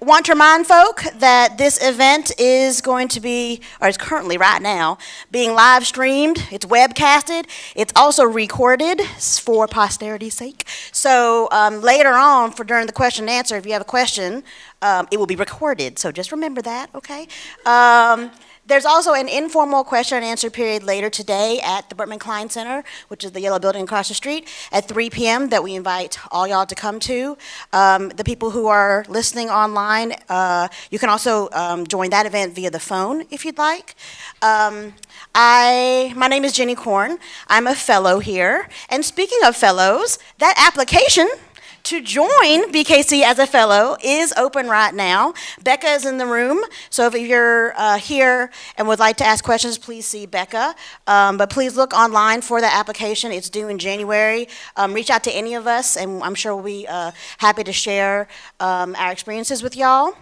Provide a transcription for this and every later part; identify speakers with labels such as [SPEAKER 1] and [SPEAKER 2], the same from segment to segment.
[SPEAKER 1] want to remind folk that this event is going to be, or is currently right now, being live streamed. It's webcasted. It's also recorded for posterity's sake. So um, later on, for during the question and answer, if you have a question, um, it will be recorded. So just remember that, okay? There's also an informal question and answer period later today at the Berkman Klein Center, which is the yellow building across the street, at 3 p.m. that we invite all y'all to come to. Um, the people who are listening online, uh, you can also um, join that event via the phone if you'd like. Um, I, my name is Jenny Korn. I'm a fellow here. And speaking of fellows, that application to join BKC as a fellow is open right now. Becca is in the room, so if you're uh, here and would like to ask questions, please see Becca. Um, but please look online for the application. It's due in January. Um, reach out to any of us, and I'm sure we'll be uh, happy to share um, our experiences with y'all.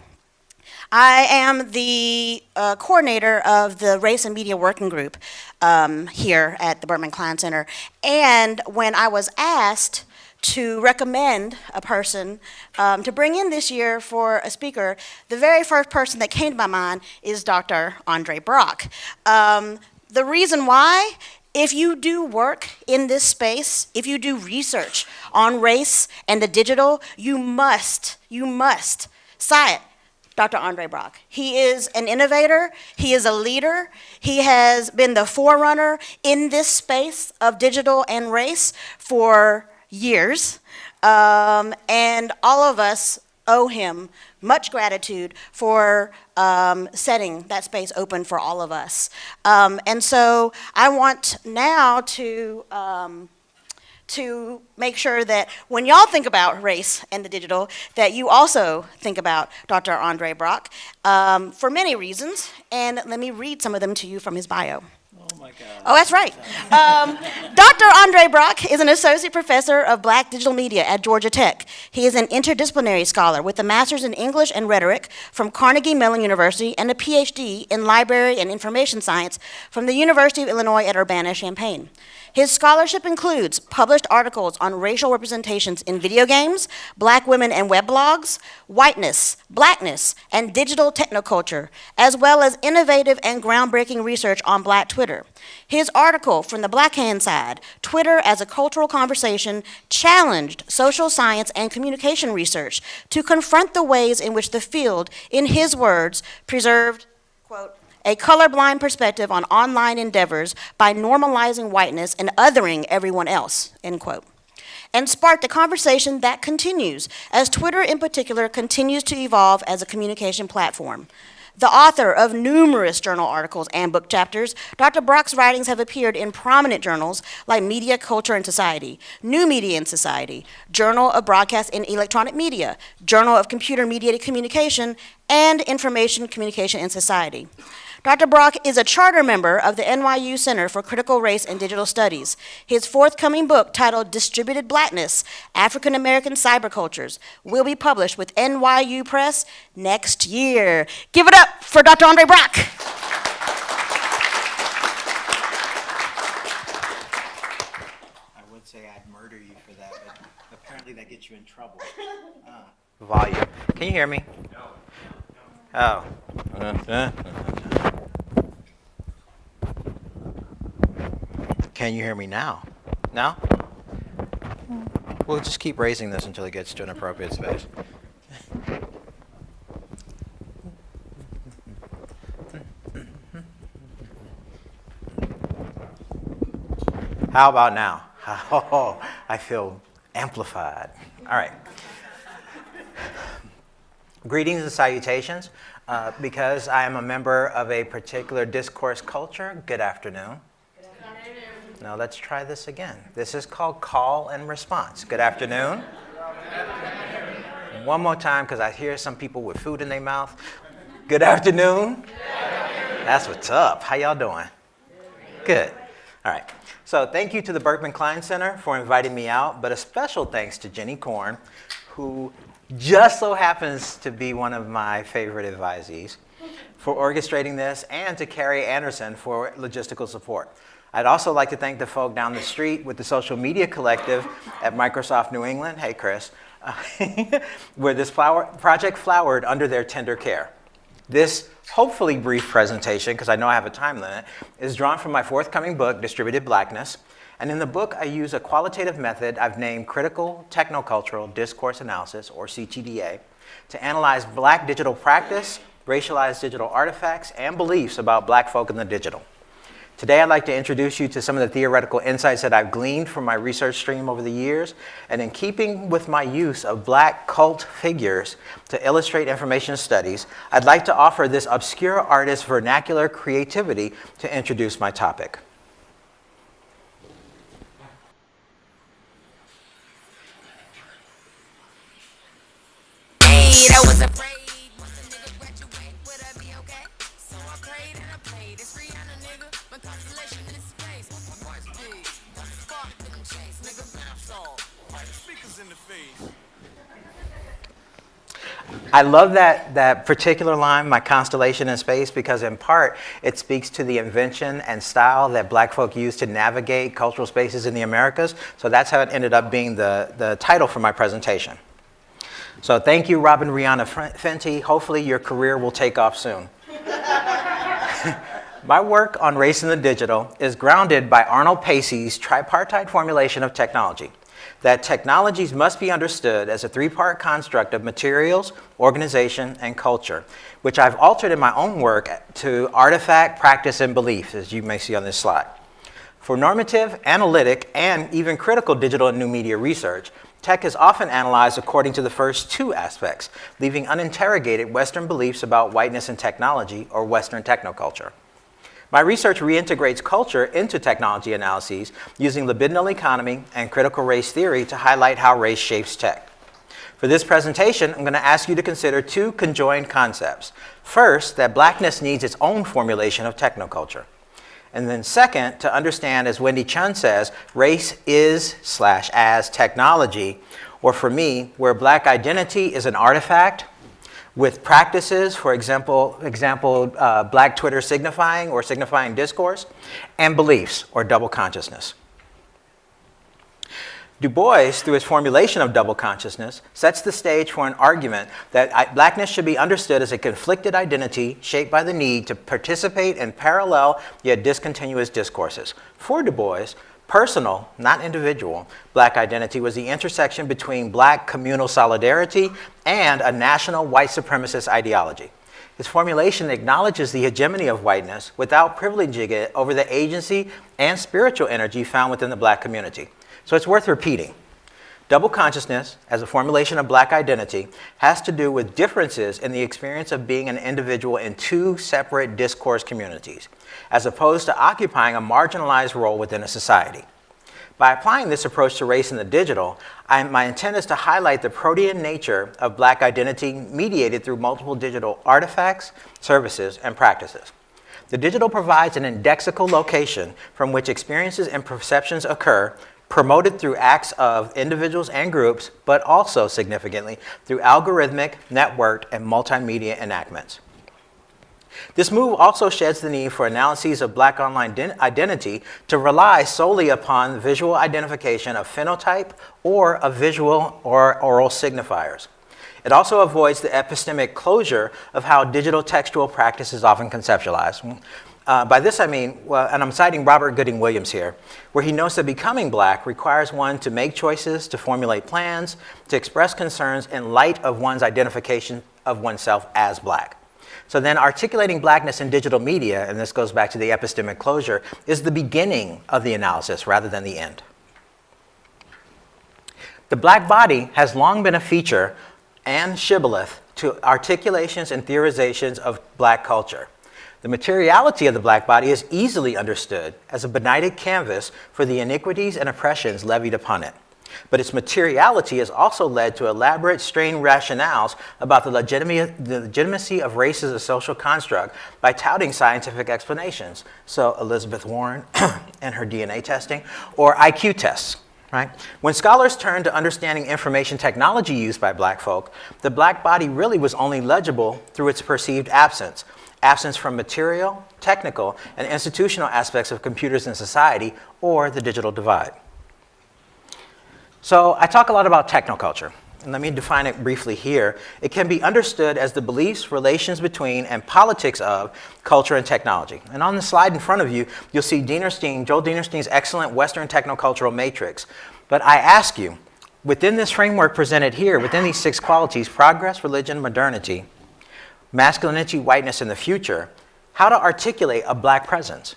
[SPEAKER 1] I am the uh, coordinator of the Race and Media Working Group um, here at the Berkman Klein Center. And when I was asked to recommend a person um, to bring in this year for a speaker, the very first person that came to my mind is Dr. Andre Brock. Um, the reason why if you do work in this space, if you do research on race and the digital, you must, you must cite Dr. Andre Brock. He is an innovator, he is a leader, he has been the forerunner in this space of digital and race for years, um, and all of us owe him much gratitude for um, setting that space open for all of us. Um, and so I want now to um, to make sure that when y'all think about race and the digital, that you also think about Dr. Andre Brock um, for many reasons. And let me read some of them to you from his bio.
[SPEAKER 2] Oh
[SPEAKER 1] that's right. Um, Dr. Andre Brock is an associate professor of black digital media at Georgia Tech. He is an interdisciplinary scholar with a master's in English and rhetoric from Carnegie Mellon University and a PhD in library and information science from the University of Illinois at Urbana-Champaign. His scholarship includes published articles on racial representations in video games, black women and web blogs, whiteness, blackness, and digital technoculture, as well as innovative and groundbreaking research on black Twitter. His article, From the Black Hand Side, Twitter as a Cultural Conversation, challenged social science and communication research to confront the ways in which the field, in his words, preserved, quote, a colorblind perspective on online endeavors by normalizing whiteness and othering everyone else, end quote. And sparked a conversation that continues as Twitter in particular continues to evolve as a communication platform. The author of numerous journal articles and book chapters, Dr. Brock's writings have appeared in prominent journals like Media, Culture, and Society, New Media and Society, Journal of Broadcast and Electronic Media, Journal of Computer Mediated Communication, and Information, Communication, and Society. Dr. Brock is a charter member of the NYU Center for Critical Race and Digital Studies. His forthcoming book, titled Distributed Blackness, African American Cybercultures, will be published with NYU Press next year. Give it up for Dr. Andre Brock.
[SPEAKER 2] I would say I'd murder you for that, but apparently that gets you in trouble. Uh, volume. Can you hear me? No. Oh. Uh, uh, uh, Can you hear me now? Now? We'll just keep raising this until it gets to an appropriate space. How about now? Oh, I feel amplified. All right. Greetings and salutations. Uh, because I am a member of a particular discourse culture, good afternoon. Now let's try this again. This is called call and response. Good afternoon. One more time because I hear some people with food in their mouth. Good afternoon. Good afternoon. That's what's up. How y'all doing? Good. All right. So thank you to the Berkman Klein Center for inviting me out, but a special thanks to Jenny Korn, who just so happens to be one of my favorite advisees for orchestrating this and to Carrie Anderson for logistical support. I'd also like to thank the folk down the street with the Social Media Collective at Microsoft New England, hey Chris, uh, where this flower, project flowered under their tender care. This hopefully brief presentation, because I know I have a time limit, is drawn from my forthcoming book, Distributed Blackness. And in the book, I use a qualitative method I've named Critical Technocultural Discourse Analysis, or CTDA, to analyze black digital practice, racialized digital artifacts, and beliefs about black folk in the digital. Today, I'd like to introduce you to some of the theoretical insights that I've gleaned from my research stream over the years, and in keeping with my use of black cult figures to illustrate information studies, I'd like to offer this obscure artist's vernacular creativity to introduce my topic. I love that, that particular line, my constellation in space, because in part it speaks to the invention and style that black folk use to navigate cultural spaces in the Americas. So that's how it ended up being the, the title for my presentation. So thank you, Robyn Rihanna Fenty. Hopefully your career will take off soon. My work on race in the digital is grounded by Arnold Pacey's tripartite formulation of technology, that technologies must be understood as a three-part construct of materials, organization, and culture, which I've altered in my own work to artifact, practice, and belief, as you may see on this slide. For normative, analytic, and even critical digital and new media research, tech is often analyzed according to the first two aspects, leaving uninterrogated Western beliefs about whiteness and technology, or Western technoculture. My research reintegrates culture into technology analyses using libidinal economy and critical race theory to highlight how race shapes tech. For this presentation, I'm going to ask you to consider two conjoined concepts. First, that blackness needs its own formulation of technoculture. And then second, to understand, as Wendy Chun says, race is slash as technology, or for me, where black identity is an artifact with practices, for example, example uh, black Twitter signifying or signifying discourse, and beliefs or double consciousness. Du Bois, through his formulation of double consciousness, sets the stage for an argument that blackness should be understood as a conflicted identity shaped by the need to participate in parallel yet discontinuous discourses. For Du Bois, Personal, not individual, black identity was the intersection between black communal solidarity and a national white supremacist ideology. His formulation acknowledges the hegemony of whiteness without privileging it over the agency and spiritual energy found within the black community. So it's worth repeating. Double consciousness, as a formulation of black identity, has to do with differences in the experience of being an individual in two separate discourse communities as opposed to occupying a marginalized role within a society. By applying this approach to race in the digital, I, my intent is to highlight the protean nature of black identity mediated through multiple digital artifacts, services, and practices. The digital provides an indexical location from which experiences and perceptions occur, promoted through acts of individuals and groups, but also significantly through algorithmic, networked, and multimedia enactments. This move also sheds the need for analyses of black online identity to rely solely upon visual identification of phenotype or of visual or oral signifiers. It also avoids the epistemic closure of how digital textual practice is often conceptualized. Uh, by this I mean, well, and I'm citing Robert Gooding Williams here, where he notes that becoming black requires one to make choices, to formulate plans, to express concerns in light of one's identification of oneself as black. So then articulating blackness in digital media, and this goes back to the epistemic closure, is the beginning of the analysis rather than the end. The black body has long been a feature and shibboleth to articulations and theorizations of black culture. The materiality of the black body is easily understood as a benighted canvas for the iniquities and oppressions levied upon it. But its materiality has also led to elaborate strained rationales about the, legitimacy of race as a social construct by touting scientific explanations. So Elizabeth Warren and her DNA testing, or IQ tests. Right? When scholars turn to understanding information technology used by black folk, the black body really was only legible through its perceived absence. Absence from material, technical, and institutional aspects of computers in society, or the digital divide. So I talk a lot about technoculture. and let me define it briefly here, it can be understood as the beliefs, relations between, and politics of culture and technology. And on the slide in front of you, you'll see Dinerstein, Joel Dinerstein's excellent Western technocultural matrix. But I ask you, within this framework presented here, within these six qualities, progress, religion, modernity, masculinity, whiteness, and the future, how to articulate a black presence.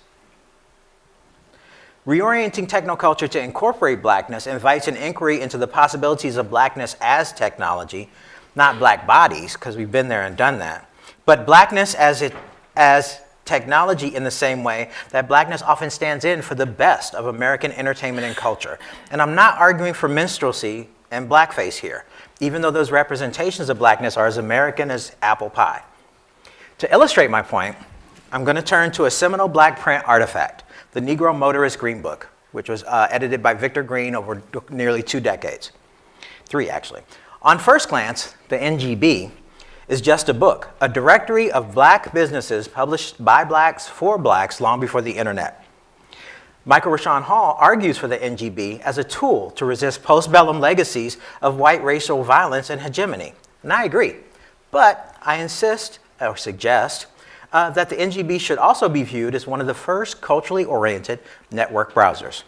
[SPEAKER 2] Reorienting technoculture to incorporate blackness invites an inquiry into the possibilities of blackness as technology, not black bodies, because we've been there and done that, but blackness as, it, as technology in the same way that blackness often stands in for the best of American entertainment and culture. And I'm not arguing for minstrelsy and blackface here, even though those representations of blackness are as American as apple pie. To illustrate my point, I'm going to turn to a seminal black print artifact the Negro Motorist Green Book, which was uh, edited by Victor Green over nearly two decades. Three, actually. On first glance, the NGB is just a book, a directory of black businesses published by blacks for blacks long before the internet. Michael Rashawn Hall argues for the NGB as a tool to resist postbellum legacies of white racial violence and hegemony. And I agree. But I insist or suggest uh, that the NGB should also be viewed as one of the first culturally oriented network browsers.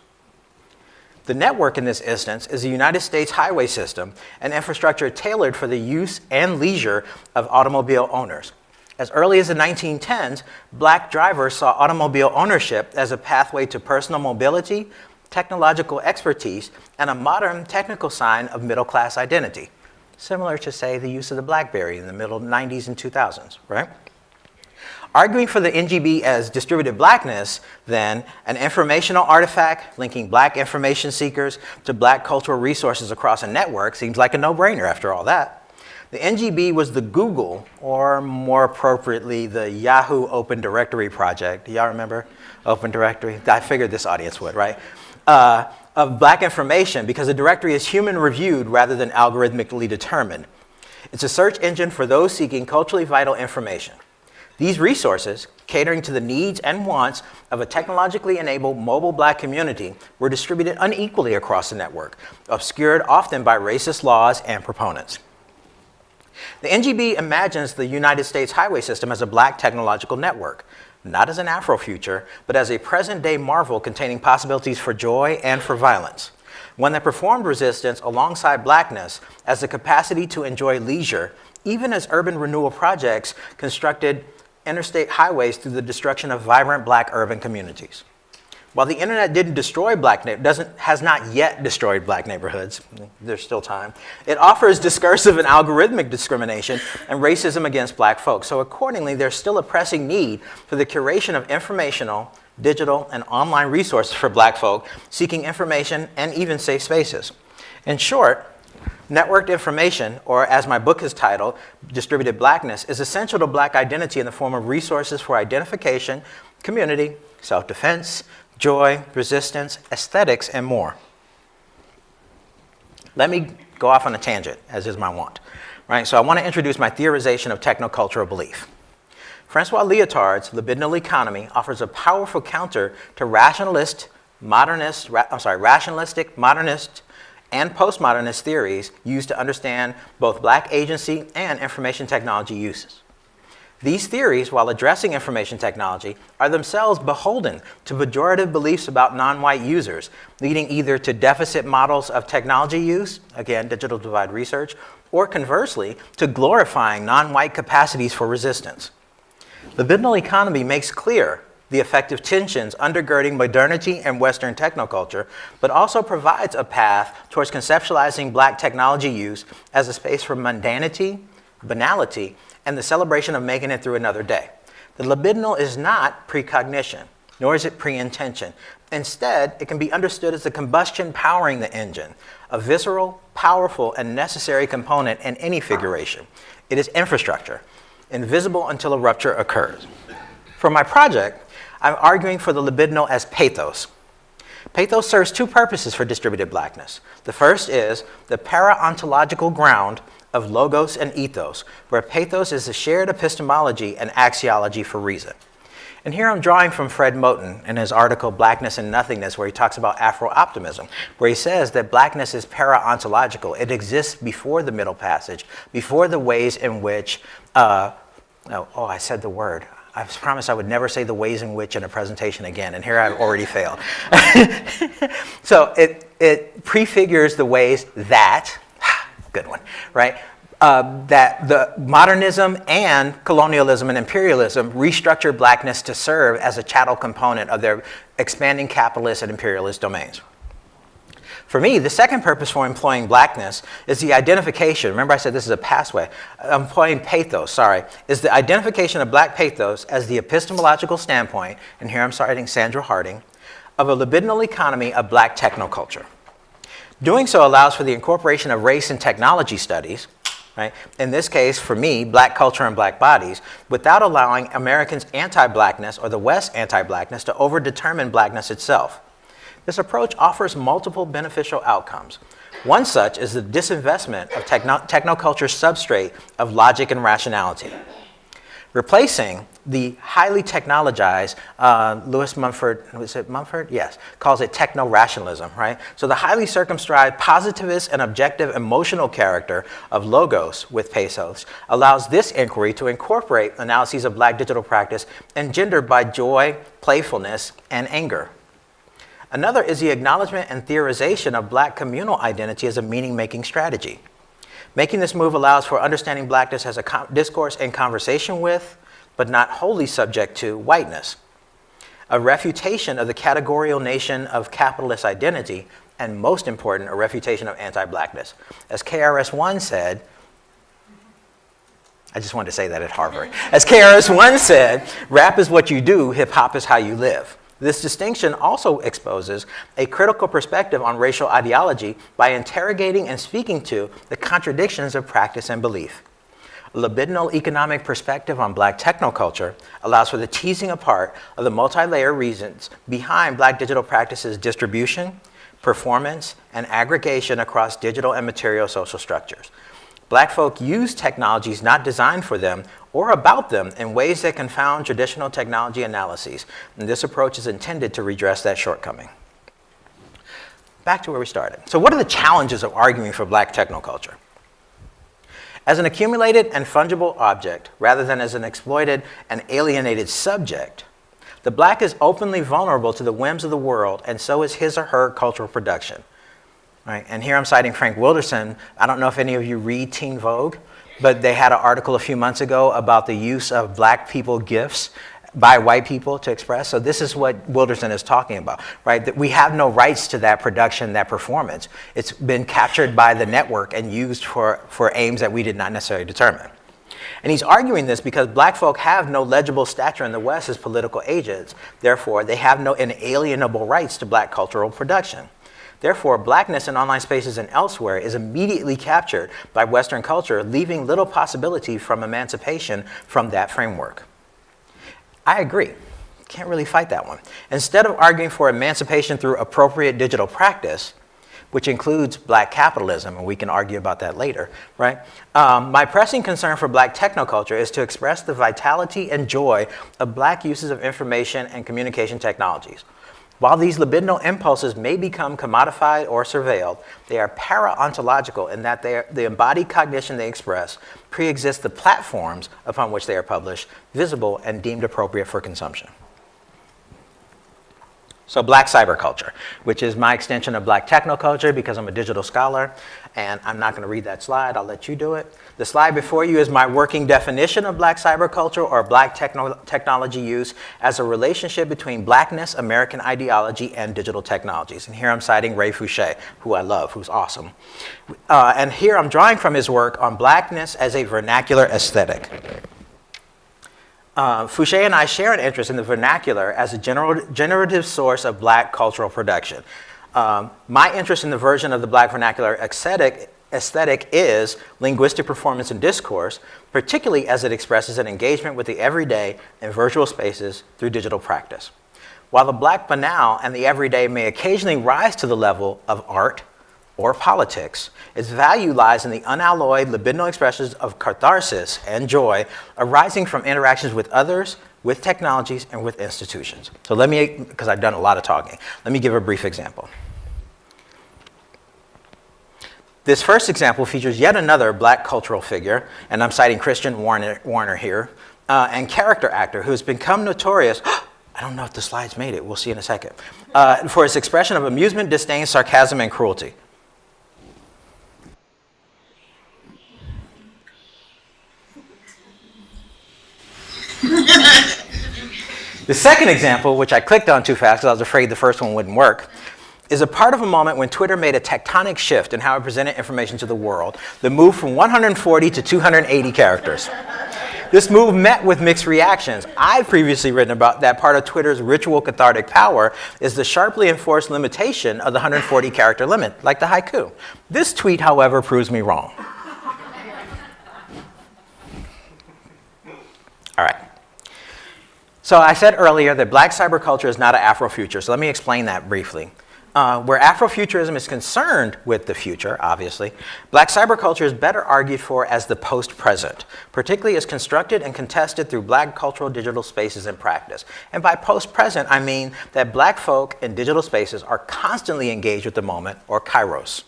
[SPEAKER 2] The network in this instance is the United States highway system, an infrastructure tailored for the use and leisure of automobile owners. As early as the 1910s, black drivers saw automobile ownership as a pathway to personal mobility, technological expertise, and a modern technical sign of middle class identity. Similar to, say, the use of the Blackberry in the middle 90s and 2000s, right? Arguing for the NGB as distributed blackness, then, an informational artifact linking black information seekers to black cultural resources across a network seems like a no-brainer after all that. The NGB was the Google, or more appropriately, the Yahoo Open Directory project. Do y'all remember Open Directory? I figured this audience would, right? Uh, of black information because the directory is human reviewed rather than algorithmically determined. It's a search engine for those seeking culturally vital information. These resources, catering to the needs and wants of a technologically enabled mobile black community, were distributed unequally across the network, obscured often by racist laws and proponents. The NGB imagines the United States highway system as a black technological network, not as an Afrofuture, but as a present-day marvel containing possibilities for joy and for violence. One that performed resistance alongside blackness as the capacity to enjoy leisure, even as urban renewal projects constructed interstate highways through the destruction of vibrant black urban communities. While the internet didn't destroy black doesn't has not yet destroyed black neighborhoods, there's still time. It offers discursive and algorithmic discrimination and racism against black folks. So accordingly, there's still a pressing need for the curation of informational, digital, and online resources for black folk seeking information and even safe spaces. In short, Networked information, or as my book is titled, Distributed Blackness, is essential to black identity in the form of resources for identification, community, self-defense, joy, resistance, aesthetics, and more. Let me go off on a tangent, as is my wont. Right, so I want to introduce my theorization of technocultural belief. Francois Lyotard's libidinal economy offers a powerful counter to rationalist, modernist, ra I'm sorry, rationalistic, modernist, and postmodernist theories used to understand both black agency and information technology uses. These theories, while addressing information technology, are themselves beholden to pejorative beliefs about non-white users, leading either to deficit models of technology use, again, digital divide research, or conversely, to glorifying non-white capacities for resistance. The Libidinal economy makes clear the effective tensions undergirding modernity and Western technoculture, but also provides a path towards conceptualizing black technology use as a space for mundanity, banality, and the celebration of making it through another day. The libidinal is not precognition, nor is it pre-intention. Instead, it can be understood as the combustion powering the engine, a visceral, powerful, and necessary component in any figuration. It is infrastructure, invisible until a rupture occurs. For my project, I'm arguing for the libidinal as pathos. Pathos serves two purposes for distributed blackness. The first is the para-ontological ground of logos and ethos, where pathos is the shared epistemology and axiology for reason. And here I'm drawing from Fred Moten in his article Blackness and Nothingness, where he talks about Afro optimism, where he says that blackness is para ontological. It exists before the Middle Passage, before the ways in which, uh, oh, oh, I said the word. I promised I would never say the ways in which in a presentation again, and here I've already failed. so it, it prefigures the ways that, good one, right? Uh, that the modernism and colonialism and imperialism restructured blackness to serve as a chattel component of their expanding capitalist and imperialist domains. For me, the second purpose for employing blackness is the identification. Remember, I said this is a pathway. Employing pathos, sorry, is the identification of black pathos as the epistemological standpoint, and here I'm citing Sandra Harding, of a libidinal economy of black technoculture. Doing so allows for the incorporation of race and technology studies, right? In this case, for me, black culture and black bodies, without allowing Americans' anti-blackness or the West's anti-blackness to overdetermine blackness itself. This approach offers multiple beneficial outcomes. One such is the disinvestment of techno technoculture's substrate of logic and rationality replacing the highly technologized, uh, Lewis Mumford, was it Mumford? Yes, calls it techno-rationalism, right? So the highly circumscribed, positivist, and objective emotional character of logos with pathos allows this inquiry to incorporate analyses of black digital practice engendered by joy, playfulness, and anger. Another is the acknowledgement and theorization of black communal identity as a meaning-making strategy. Making this move allows for understanding blackness as a discourse and conversation with, but not wholly subject to, whiteness. A refutation of the categorical nation of capitalist identity, and most important, a refutation of anti-blackness. As KRS-One said, I just wanted to say that at Harvard. As KRS-One said, rap is what you do, hip hop is how you live. This distinction also exposes a critical perspective on racial ideology by interrogating and speaking to the contradictions of practice and belief. A libidinal economic perspective on black technoculture allows for the teasing apart of the multi-layer reasons behind black digital practices distribution, performance, and aggregation across digital and material social structures. Black folk use technologies not designed for them or about them in ways that confound traditional technology analyses. And this approach is intended to redress that shortcoming. Back to where we started. So what are the challenges of arguing for black technoculture? As an accumulated and fungible object, rather than as an exploited and alienated subject, the black is openly vulnerable to the whims of the world, and so is his or her cultural production. Right? And here I'm citing Frank Wilderson. I don't know if any of you read Teen Vogue, but they had an article a few months ago about the use of black people gifts by white people to express. So this is what Wilderson is talking about, right? That we have no rights to that production, that performance. It's been captured by the network and used for, for aims that we did not necessarily determine. And he's arguing this because black folk have no legible stature in the West as political agents. Therefore, they have no inalienable rights to black cultural production. Therefore, blackness in online spaces and elsewhere is immediately captured by Western culture, leaving little possibility from emancipation from that framework. I agree. Can't really fight that one. Instead of arguing for emancipation through appropriate digital practice, which includes black capitalism, and we can argue about that later, right? Um, my pressing concern for black technoculture is to express the vitality and joy of black uses of information and communication technologies. While these libidinal impulses may become commodified or surveilled, they are para-ontological in that they are, the embodied cognition they express pre-exists the platforms upon which they are published, visible and deemed appropriate for consumption. So black cyberculture, which is my extension of black technoculture because I'm a digital scholar, and I'm not gonna read that slide, I'll let you do it. The slide before you is my working definition of black cyberculture or black techno technology use as a relationship between blackness, American ideology, and digital technologies. And here I'm citing Ray Fouché, who I love, who's awesome. Uh, and here I'm drawing from his work on blackness as a vernacular aesthetic. Uh, Fouché and I share an interest in the vernacular as a general, generative source of black cultural production. Um, my interest in the version of the black vernacular aesthetic, aesthetic is linguistic performance and discourse, particularly as it expresses an engagement with the everyday and virtual spaces through digital practice. While the black banal and the everyday may occasionally rise to the level of art, or politics. Its value lies in the unalloyed libidinal expressions of catharsis and joy arising from interactions with others, with technologies, and with institutions. So let me, because I've done a lot of talking, let me give a brief example. This first example features yet another black cultural figure, and I'm citing Kristen Warner, Warner here, uh, and character actor who's become notorious. I don't know if the slides made it, we'll see in a second, uh, for his expression of amusement, disdain, sarcasm, and cruelty. The second example, which I clicked on too fast because I was afraid the first one wouldn't work, is a part of a moment when Twitter made a tectonic shift in how it presented information to the world. The move from 140 to 280 characters. This move met with mixed reactions. I've previously written about that part of Twitter's ritual cathartic power is the sharply enforced limitation of the 140 character limit, like the haiku. This tweet, however, proves me wrong. All right. So I said earlier that black cyberculture is not an Afrofuture, so let me explain that briefly. Uh, where Afrofuturism is concerned with the future, obviously, black cyberculture is better argued for as the post-present, particularly as constructed and contested through black cultural digital spaces and practice. And by post-present, I mean that black folk in digital spaces are constantly engaged with the moment, or kairos.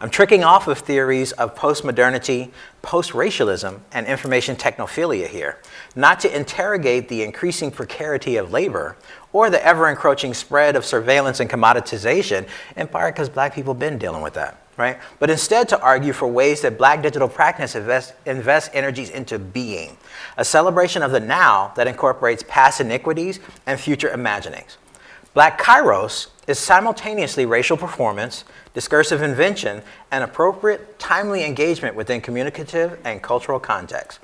[SPEAKER 2] I'm tricking off of theories of post-modernity, post-racialism, and information technophilia here, not to interrogate the increasing precarity of labor or the ever-encroaching spread of surveillance and commoditization, in part because black people have been dealing with that, right? But instead to argue for ways that black digital practice invest, invest energies into being, a celebration of the now that incorporates past iniquities and future imaginings. Black Kairos is simultaneously racial performance, discursive invention, and appropriate, timely engagement within communicative and cultural contexts.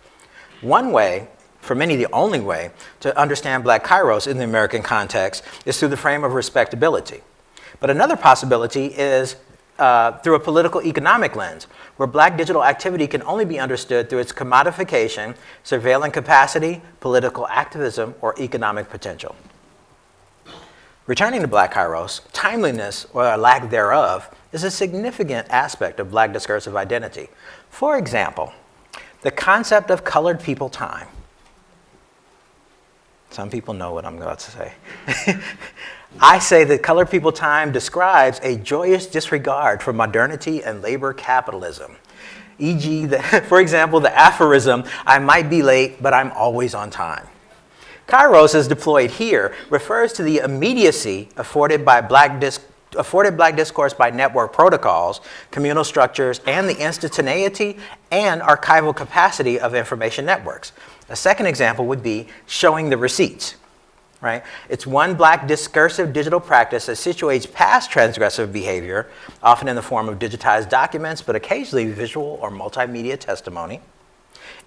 [SPEAKER 2] One way for many the only way to understand black kairos in the American context is through the frame of respectability. But another possibility is uh, through a political economic lens, where black digital activity can only be understood through its commodification, surveillance capacity, political activism, or economic potential. Returning to black kairos, timeliness, or a lack thereof, is a significant aspect of black discursive identity. For example, the concept of colored people time some people know what I'm about to say. I say that colored people time describes a joyous disregard for modernity and labor capitalism. E.g., for example, the aphorism, I might be late, but I'm always on time. Kairos, as deployed here, refers to the immediacy afforded by black disc afforded black discourse by network protocols, communal structures, and the instantaneity and archival capacity of information networks. A second example would be showing the receipts. Right? It's one black discursive digital practice that situates past transgressive behavior, often in the form of digitized documents, but occasionally visual or multimedia testimony,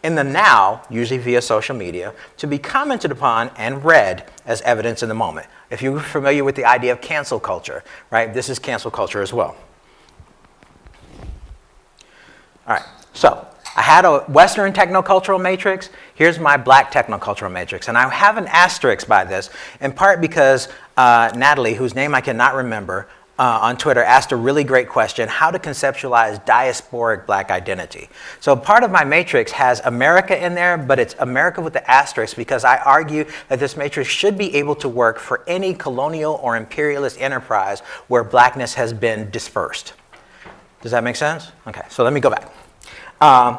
[SPEAKER 2] in the now, usually via social media, to be commented upon and read as evidence in the moment. If you're familiar with the idea of cancel culture, right, this is cancel culture as well. All right, so I had a Western technocultural matrix. Here's my black technocultural matrix. And I have an asterisk by this, in part because uh, Natalie, whose name I cannot remember, uh, on Twitter asked a really great question, how to conceptualize diasporic black identity. So part of my matrix has America in there, but it's America with the asterisk because I argue that this matrix should be able to work for any colonial or imperialist enterprise where blackness has been dispersed. Does that make sense? Okay, so let me go back. Um,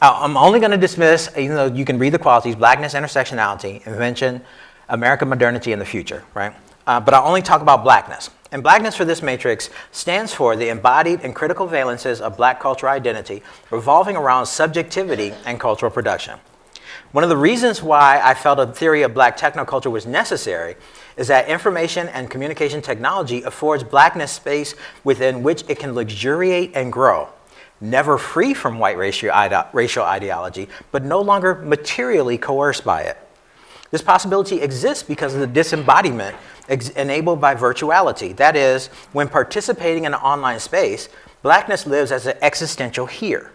[SPEAKER 2] I'm only going to dismiss, even though you can read the qualities, blackness, intersectionality, invention, American modernity, and the future, right? Uh, but I'll only talk about blackness. And blackness for this matrix stands for the embodied and critical valences of black cultural identity revolving around subjectivity and cultural production. One of the reasons why I felt a theory of black technoculture was necessary is that information and communication technology affords blackness space within which it can luxuriate and grow never free from white racial, racial ideology, but no longer materially coerced by it. This possibility exists because of the disembodiment enabled by virtuality. That is, when participating in an online space, blackness lives as an existential here,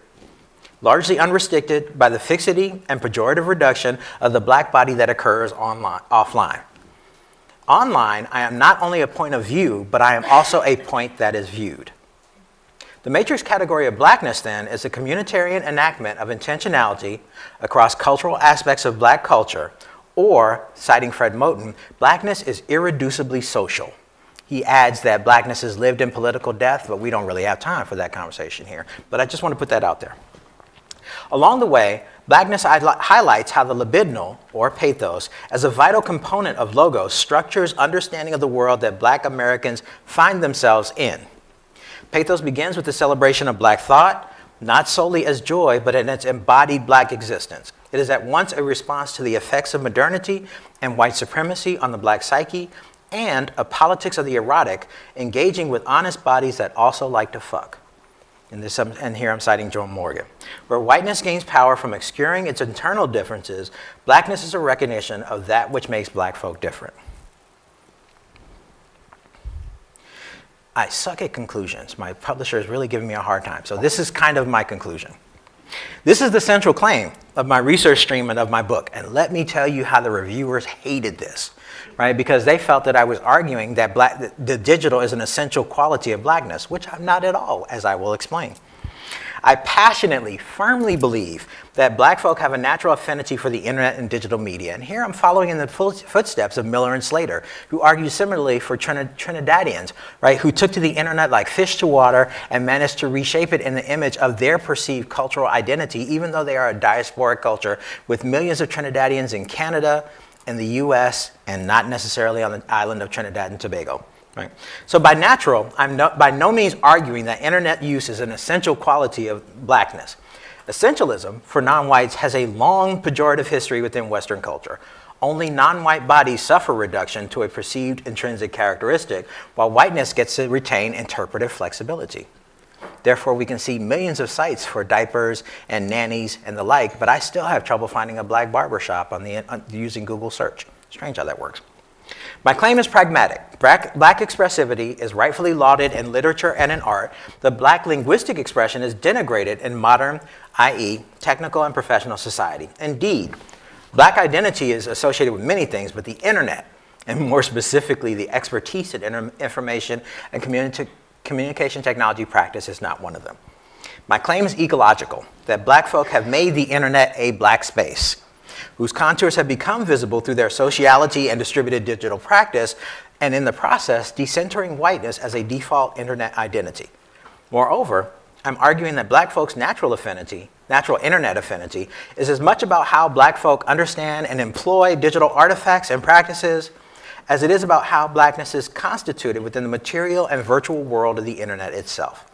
[SPEAKER 2] largely unrestricted by the fixity and pejorative reduction of the black body that occurs online, offline. Online, I am not only a point of view, but I am also a point that is viewed. The matrix category of blackness, then, is a communitarian enactment of intentionality across cultural aspects of black culture, Or, citing Fred Moten, blackness is irreducibly social. He adds that blackness has lived in political death, but we don't really have time for that conversation here. But I just want to put that out there. Along the way, blackness highlights how the libidinal, or pathos, as a vital component of logos, structures understanding of the world that black Americans find themselves in. Pathos begins with the celebration of black thought, not solely as joy, but in its embodied black existence. It is at once a response to the effects of modernity and white supremacy on the black psyche, and a politics of the erotic, engaging with honest bodies that also like to fuck. And, this, um, and here I'm citing Joan Morgan. Where whiteness gains power from obscuring its internal differences, blackness is a recognition of that which makes black folk different. I suck at conclusions. My publisher is really giving me a hard time. So this is kind of my conclusion. This is the central claim of my research stream and of my book. And let me tell you how the reviewers hated this right? Because they felt that I was arguing that black, the digital is an essential quality of blackness, which I'm not at all, as I will explain. I passionately, firmly believe that black folk have a natural affinity for the internet and digital media. And here I'm following in the footsteps of Miller and Slater, who argue similarly for Trinidadians, right, who took to the internet like fish to water and managed to reshape it in the image of their perceived cultural identity, even though they are a diasporic culture with millions of Trinidadians in Canada, in the US and not necessarily on the island of Trinidad and Tobago. Right? So by natural, I'm no, by no means arguing that internet use is an essential quality of blackness. Essentialism for non-whites has a long pejorative history within Western culture. Only non-white bodies suffer reduction to a perceived intrinsic characteristic, while whiteness gets to retain interpretive flexibility. Therefore, we can see millions of sites for diapers and nannies and the like, but I still have trouble finding a black barber shop on the, uh, using Google search. Strange how that works. My claim is pragmatic. Black, black, expressivity is rightfully lauded in literature and in art. The black linguistic expression is denigrated in modern, i.e., technical and professional society. Indeed, black identity is associated with many things, but the internet, and more specifically, the expertise in information and community communication technology practice is not one of them. My claim is ecological, that black folk have made the internet a black space, whose contours have become visible through their sociality and distributed digital practice, and in the process, decentering whiteness as a default internet identity. Moreover, I'm arguing that black folks' natural affinity, natural internet affinity, is as much about how black folk understand and employ digital artifacts and practices as it is about how blackness is constituted within the material and virtual world of the internet itself.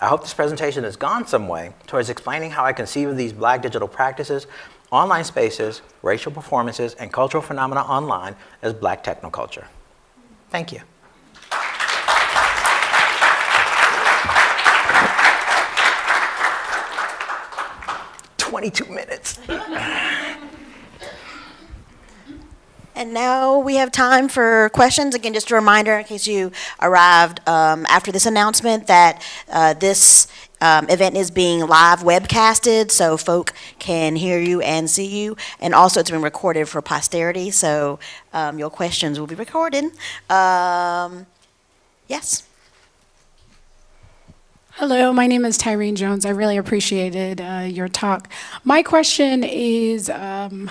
[SPEAKER 2] I hope this presentation has gone some way towards explaining how I conceive of these black digital practices, online spaces, racial performances, and cultural phenomena online as black technoculture. Thank you. Twenty-two minutes.
[SPEAKER 1] And now we have time for questions. Again, just a reminder in case you arrived um, after this announcement that uh, this um, event is being live webcasted so folk can hear you and see you. And also it's been recorded for posterity, so um, your questions will be recorded. Um, yes.
[SPEAKER 3] Hello, my name is Tyrene Jones. I really appreciated uh, your talk. My question is um,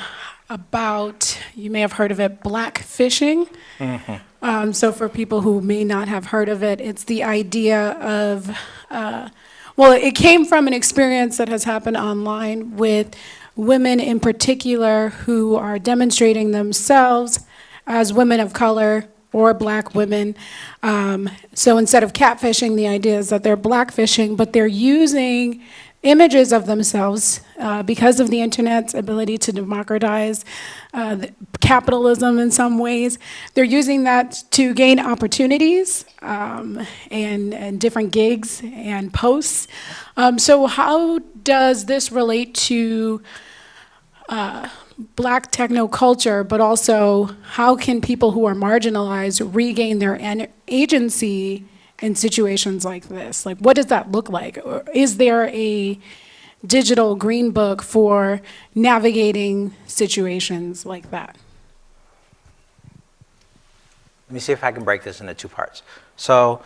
[SPEAKER 3] about, you may have heard of it, black fishing. Mm-hmm. Um, so for people who may not have heard of it, it's the idea of, uh, well, it came from an experience that has happened online with women in particular who are demonstrating themselves as women of color or black women. Um, so instead of catfishing, the idea is that they're blackfishing, but they're using images of themselves uh, because of the internet's ability to democratize uh, capitalism in some ways. They're using that to gain opportunities um, and, and different gigs and posts. Um, so how does this relate to uh, black techno culture, but also how can people who are marginalized regain their agency in situations like this? Like, what does that look like? Or is there a digital green book for navigating situations like that?
[SPEAKER 2] Let me see if I can break this into two parts. So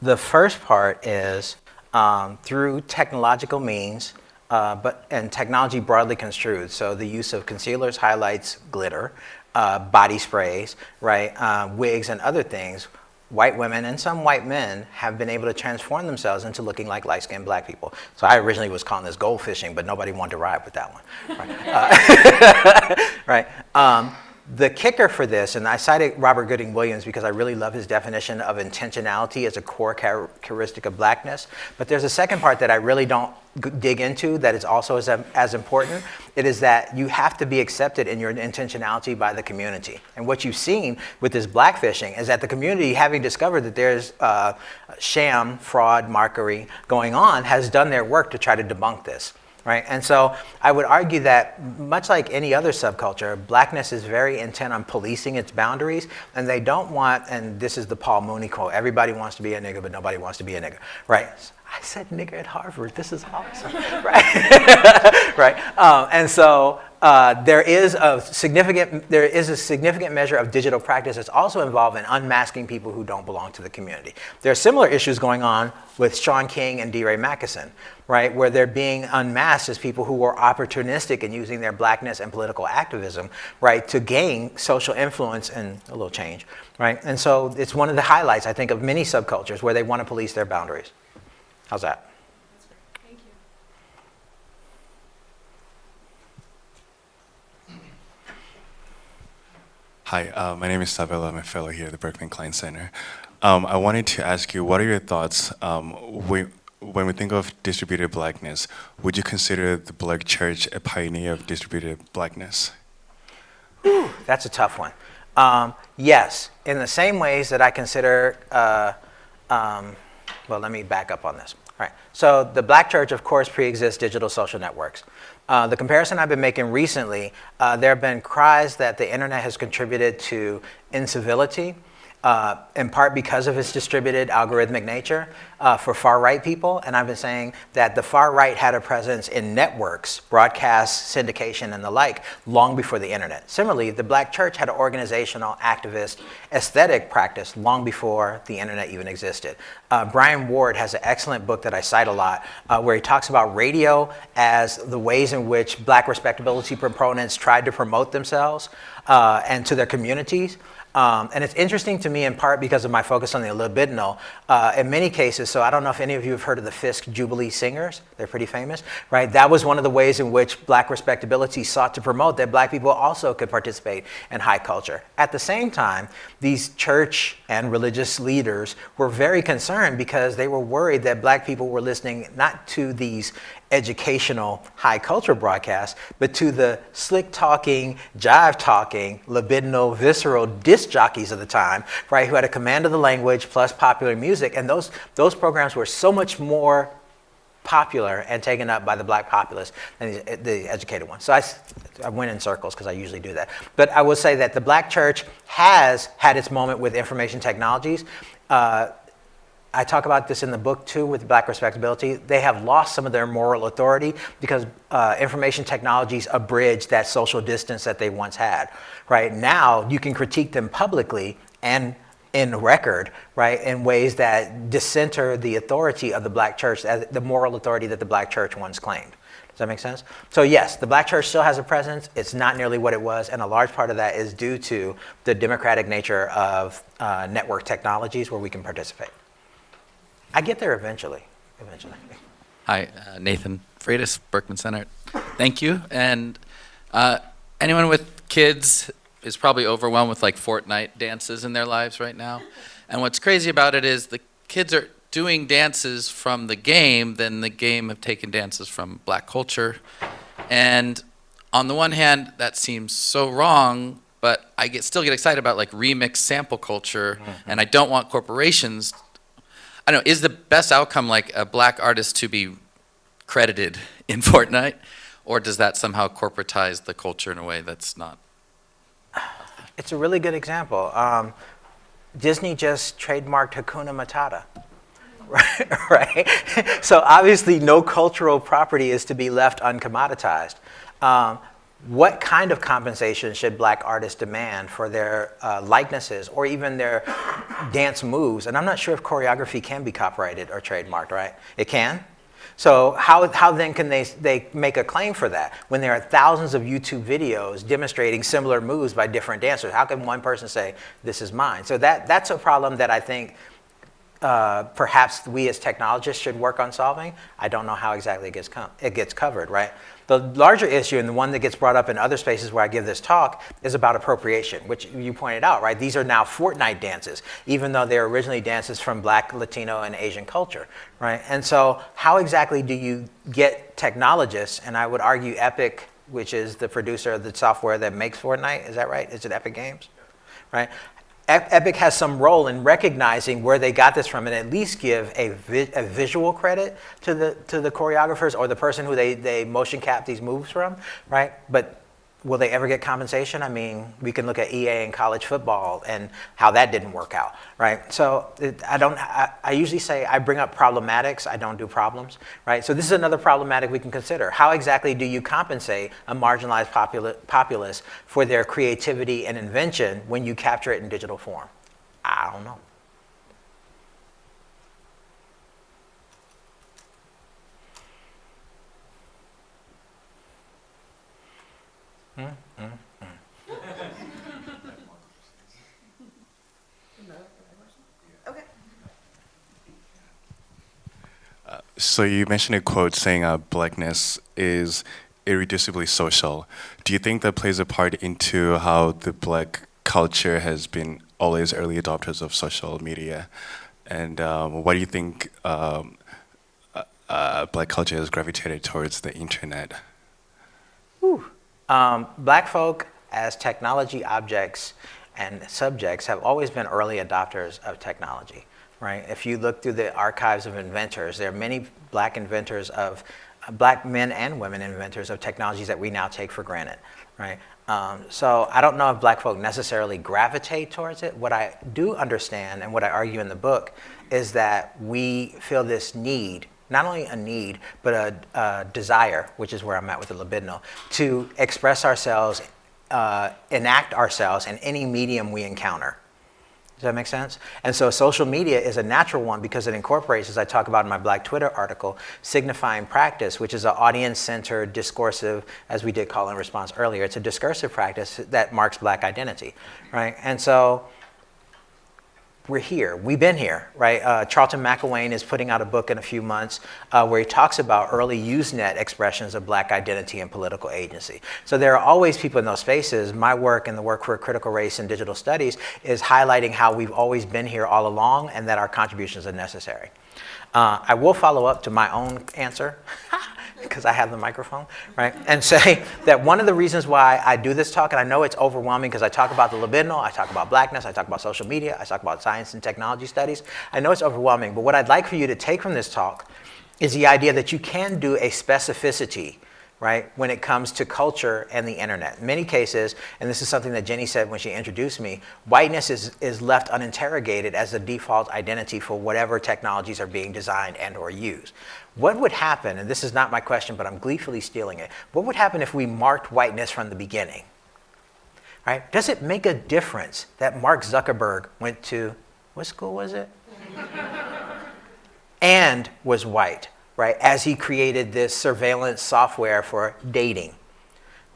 [SPEAKER 2] the first part is um, through technological means, uh, but and technology broadly construed. So the use of concealers, highlights, glitter, uh, body sprays, right, uh, wigs, and other things. White women and some white men have been able to transform themselves into looking like light-skinned black people. So I originally was calling this gold fishing, but nobody wanted to ride with that one. Right. Uh, right. Um, the kicker for this, and I cited Robert Gooding Williams because I really love his definition of intentionality as a core characteristic of blackness. But there's a second part that I really don't dig into that is also as, as important. It is that you have to be accepted in your intentionality by the community. And what you've seen with this blackfishing is that the community, having discovered that there's uh, sham, fraud, mockery going on, has done their work to try to debunk this right? And so I would argue that much like any other subculture, blackness is very intent on policing its boundaries, and they don't want, and this is the Paul Mooney quote, everybody wants to be a nigga, but nobody wants to be a nigga, right? I said nigga at Harvard, this is awesome, right? right, um, and so uh, there is a significant there is a significant measure of digital practice that's also involved in unmasking people who don't belong to the community. There are similar issues going on with Shaun King and DeRay Mckesson, right, where they're being unmasked as people who were opportunistic in using their blackness and political activism, right, to gain social influence and a little change, right? And so it's one of the highlights, I think, of many subcultures where they want to police their boundaries. How's that?
[SPEAKER 4] Hi, uh, my name is Sabella. I'm a fellow here at the Berkman Klein Center. Um, I wanted to ask you, what are your thoughts um, when, when we think of distributed blackness, would you consider the Black Church a pioneer of distributed blackness?
[SPEAKER 2] Whew, that's a tough one. Um, yes, in the same ways that I consider, uh, um, well, let me back up on this. All right, so the Black Church, of course, pre-exists digital social networks. Uh, the comparison I've been making recently, uh, there have been cries that the internet has contributed to incivility, uh, in part because of its distributed algorithmic nature uh, for far right people. And I've been saying that the far right had a presence in networks, broadcast, syndication, and the like long before the internet. Similarly, the black church had an organizational, activist, aesthetic practice long before the internet even existed. Uh, Brian Ward has an excellent book that I cite a lot uh, where he talks about radio as the ways in which black respectability proponents tried to promote themselves uh, and to their communities. Um, and it's interesting to me in part because of my focus on the libidinal. Uh, in many cases, so I don't know if any of you have heard of the Fisk Jubilee Singers. They're pretty famous, right? That was one of the ways in which black respectability sought to promote that black people also could participate in high culture. At the same time, these church and religious leaders were very concerned because they were worried that black people were listening not to these educational high culture broadcast, but to the slick talking, jive talking, libidinal, visceral disc jockeys of the time, right, who had a command of the language plus popular music. And those, those programs were so much more popular and taken up by the black populace than the, the educated ones. So I, I went in circles because I usually do that. But I will say that the black church has had its moment with information technologies. Uh, I talk about this in the book too with Black Respectability. They have lost some of their moral authority because uh, information technologies abridge that social distance that they once had. Right now, you can critique them publicly and in record, right, in ways that dissenter the authority of the black church, the moral authority that the black church once claimed. Does that make sense? So yes, the black church still has a presence. It's not nearly what it was, and a large part of that is due to the democratic nature of uh, network technologies where we can participate. I get there eventually. Eventually.
[SPEAKER 5] Hi, uh, Nathan Freitas, Berkman Center. Thank you. And uh, anyone with kids is probably overwhelmed with like Fortnite dances in their lives right now. And what's crazy about it is the kids are doing dances from the game, then the game have taken dances from black culture. And on the one hand, that seems so wrong, but I get, still get excited about like remix sample culture, mm -hmm. and I don't want corporations I don't know, is the best outcome like a black artist to be credited in Fortnite? Or does that somehow corporatize the culture in a way that's not?
[SPEAKER 2] It's a really good example. Um, Disney just trademarked Hakuna Matata. Right, right? so obviously no cultural property is to be left uncommoditized. Um, what kind of compensation should black artists demand for their uh, likenesses or even their dance moves? And I'm not sure if choreography can be copyrighted or trademarked, right? It can? So how, how then can they, they make a claim for that when there are thousands of YouTube videos demonstrating similar moves by different dancers? How can one person say, this is mine? So that, that's a problem that I think uh, perhaps we as technologists should work on solving. I don't know how exactly it gets, it gets covered, right? The larger issue, and the one that gets brought up in other spaces where I give this talk, is about appropriation, which you pointed out, right? These are now Fortnite dances, even though they're originally dances from Black, Latino, and Asian culture, right? And so how exactly do you get technologists, and I would argue Epic, which is the producer of the software that makes Fortnite, is that right? Is it Epic Games? Right? Epic has some role in recognizing where they got this from and at least give a, vi a, visual credit to the, to the choreographers or the person who they, they motion cap these moves from, right? But will they ever get compensation? I mean, we can look at EA and college football and how that didn't work out, right? So it, I don't, I, I, usually say I bring up problematics, I don't do problems, right? So this is another problematic we can consider. How exactly do you compensate a marginalized popula populace for their creativity and invention when you capture it in digital form? I don't know.
[SPEAKER 4] So you mentioned a quote saying uh, blackness is irreducibly social. Do you think that plays a part into how the black culture has been always early adopters of social media? And um, what do you think um, uh, uh black culture has gravitated towards the internet?
[SPEAKER 2] Ooh. Um, black folk as technology objects and subjects have always been early adopters of technology, right? If you look through the archives of inventors, there are many black inventors of, uh, black men and women inventors of technologies that we now take for granted, right? Um, so I don't know if black folk necessarily gravitate towards it. What I do understand and what I argue in the book is that we feel this need not only a need, but a, a desire, which is where I'm at with the libidinal, to express ourselves, uh, enact ourselves in any medium we encounter. Does that make sense? And so social media is a natural one because it incorporates, as I talk about in my Black Twitter article, signifying practice, which is an audience-centered, discursive, as we did call in response earlier, it's a discursive practice that marks black identity, right? And so we're here. We've been here, right? Uh, Charlton McIlwain is putting out a book in a few months uh, where he talks about early Usenet expressions of black identity and political agency. So there are always people in those spaces. My work and the work for critical race and digital studies is highlighting how we've always been here all along and that our contributions are necessary. Uh, I will follow up to my own answer. because I have the microphone, right? And say that one of the reasons why I do this talk, and I know it's overwhelming because I talk about the libidinal, I talk about blackness, I talk about social media, I talk about science and technology studies. I know it's overwhelming, but what I'd like for you to take from this talk is the idea that you can do a specificity right, when it comes to culture and the internet. In many cases, and this is something that Jenny said when she introduced me, whiteness is, is left uninterrogated as the default identity for whatever technologies are being designed and or used. What would happen, and this is not my question, but I'm gleefully stealing it, what would happen if we marked whiteness from the beginning? Right? Does it make a difference that Mark Zuckerberg went to, what school was it? and was white? Right, as he created this surveillance software for dating,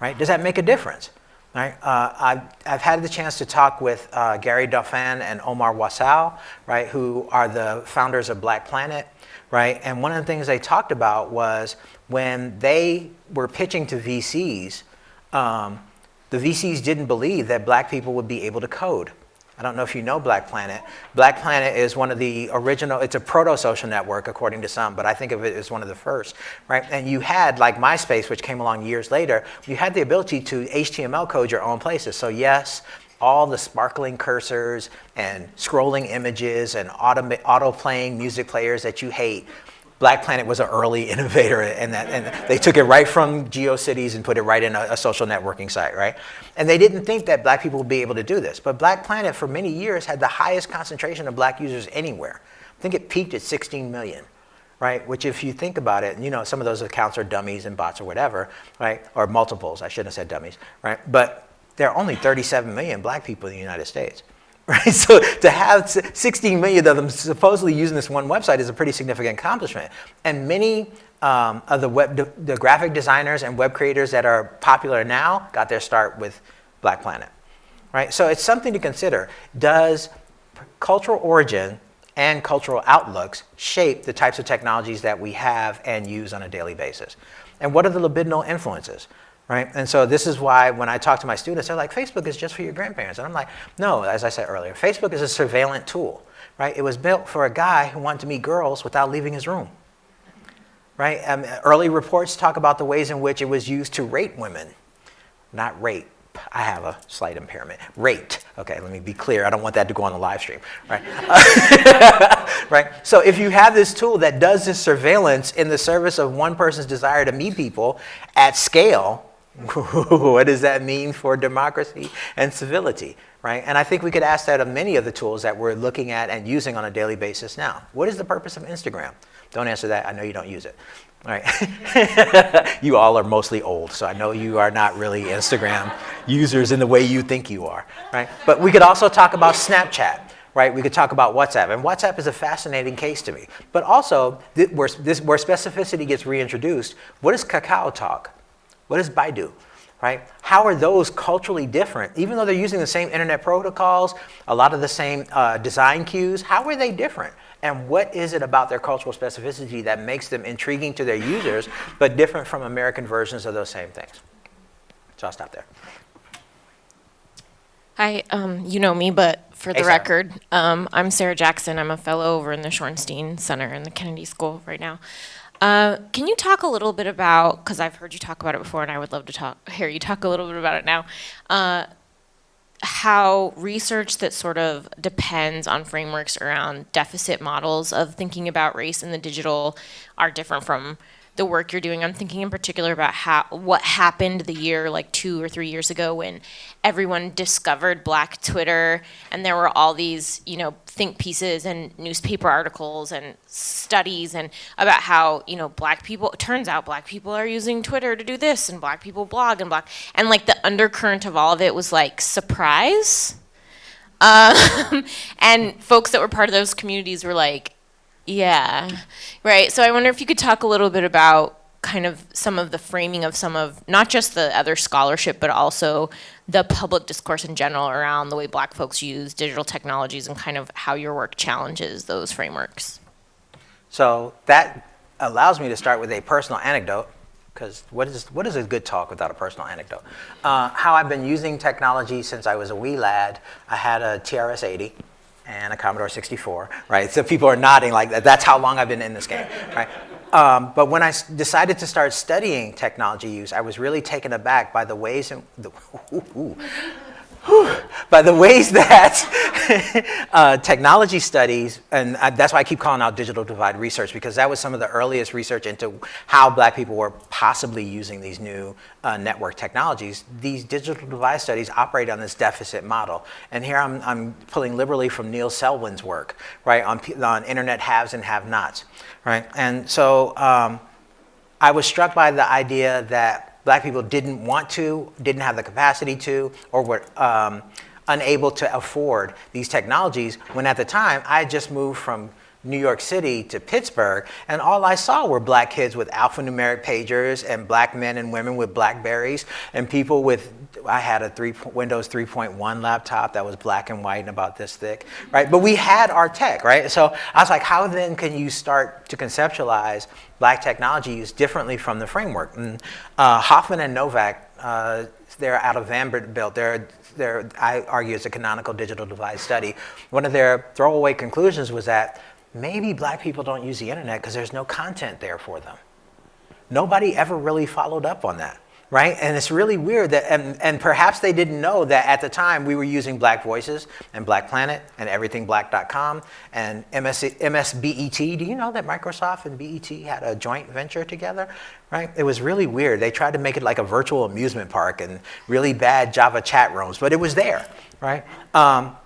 [SPEAKER 2] right? Does that make a difference? Right? Uh, I've, I've had the chance to talk with uh, Gary Dauphin and Omar Wasow, right, who are the founders of Black Planet, right? And one of the things they talked about was when they were pitching to VCs, um, the VCs didn't believe that black people would be able to code. I don't know if you know Black Planet. Black Planet is one of the original, it's a proto-social network according to some, but I think of it as one of the first, right? And you had, like MySpace, which came along years later, you had the ability to HTML code your own places. So yes, all the sparkling cursors and scrolling images and auto, auto playing music players that you hate Black Planet was an early innovator in that, and they took it right from GeoCities and put it right in a, a, social networking site, right? And they didn't think that black people would be able to do this. But Black Planet, for many years, had the highest concentration of black users anywhere. I think it peaked at 16 million, right? Which if you think about it, you know, some of those accounts are dummies and bots or whatever, right? Or multiples, I shouldn't have said dummies, right? But there are only 37 million black people in the United States right? So to have 16 million of them supposedly using this one website is a pretty significant accomplishment. And many um, of the web, de- the graphic designers and web creators that are popular now got their start with Black Planet, right? So it's something to consider. Does cultural origin and cultural outlooks shape the types of technologies that we have and use on a daily basis? And what are the libidinal influences? Right? And so this is why when I talk to my students, they're like, Facebook is just for your grandparents. And I'm like, no, as I said earlier, Facebook is a surveillance tool, right? It was built for a guy who wanted to meet girls without leaving his room, right? Um, early reports talk about the ways in which it was used to rate women, not rape. I have a slight impairment. Rate. Okay, let me be clear. I don't want that to go on the live stream, right? right? So if you have this tool that does this surveillance in the service of one person's desire to meet people at scale, what does that mean for democracy and civility, right? And I think we could ask that of many of the tools that we're looking at and using on a daily basis now. What is the purpose of Instagram? Don't answer that. I know you don't use it. All right. you all are mostly old, so I know you are not really Instagram users in the way you think you are, right? But we could also talk about Snapchat, right? We could talk about WhatsApp, and WhatsApp is a fascinating case to me. But also, where, this, where specificity gets reintroduced, what is Kakao Talk? What is Baidu? Right? How are those culturally different? Even though they're using the same internet protocols, a lot of the same uh, design cues, how are they different? And what is it about their cultural specificity that makes them intriguing to their users, but different from American versions of those same things? So I'll stop there.
[SPEAKER 6] Hi, um, you know me, but for the
[SPEAKER 2] Hey,
[SPEAKER 6] record, um, I'm Sarah Jackson. I'm a fellow over in the Shorenstein Center in the Kennedy School right now. Uh, can you talk a little bit about, because I've heard you talk about it before and I would love to talk, hear you talk a little bit about it now, uh, how research that sort of depends on frameworks around deficit models of thinking about race in the digital are different from the work you're doing. I'm thinking in particular about how what happened the year like two or three years ago when everyone discovered Black Twitter and there were all these you know think pieces and newspaper articles and studies and about how you know black people turns out black people are using Twitter to do this and black people blog and black and like the undercurrent of all of it was like surprise. Um, and folks that were part of those communities were like, yeah, right. So I wonder if you could talk a little bit about kind of some of the framing of some of not just the other scholarship, but also the public discourse in general around the way black folks use digital technologies and kind of how your work challenges those frameworks.
[SPEAKER 2] So that allows me to start with a personal anecdote, because what is, what is a good talk without a personal anecdote? Uh, how I've been using technology since I was a wee lad. I had a TRS-80 and a Commodore 64, right? So people are nodding like that. That's how long I've been in this game, right? Um, but when I decided to start studying technology use, I was really taken aback by the ways in the, by the ways that uh, technology studies, and I, that's why I keep calling out digital divide research, because that was some of the earliest research into how black people were possibly using these new uh, network technologies. These digital divide studies operate on this deficit model. And here I'm, I'm pulling liberally from Neil Selwyn's work, right, on, on internet haves and have-nots, right? And so um, I was struck by the idea that black people didn't want to, didn't have the capacity to, or were um, unable to afford these technologies when at the time I had just moved from New York City to Pittsburgh, and all I saw were black kids with alphanumeric pagers and black men and women with Blackberries and people with, I had a three, Windows 3.1 laptop that was black and white and about this thick, right? But we had our tech, right? So I was like, how then can you start to conceptualize black technology use differently from the framework? And uh, Hoffman and Novak, uh, they're out of Vanderbilt. They're, they're, I argue it's a canonical digital divide study. One of their throwaway conclusions was that maybe black people don't use the internet because there's no content there for them. Nobody ever really followed up on that, right? And it's really weird that, and, and perhaps they didn't know that at the time we were using Black Voices and Black Planet and EverythingBlack.com and MS, MSBET. Do you know that Microsoft and BET had a joint venture together, right? It was really weird. They tried to make it like a virtual amusement park and really bad Java chat rooms, but it was there, right? Um,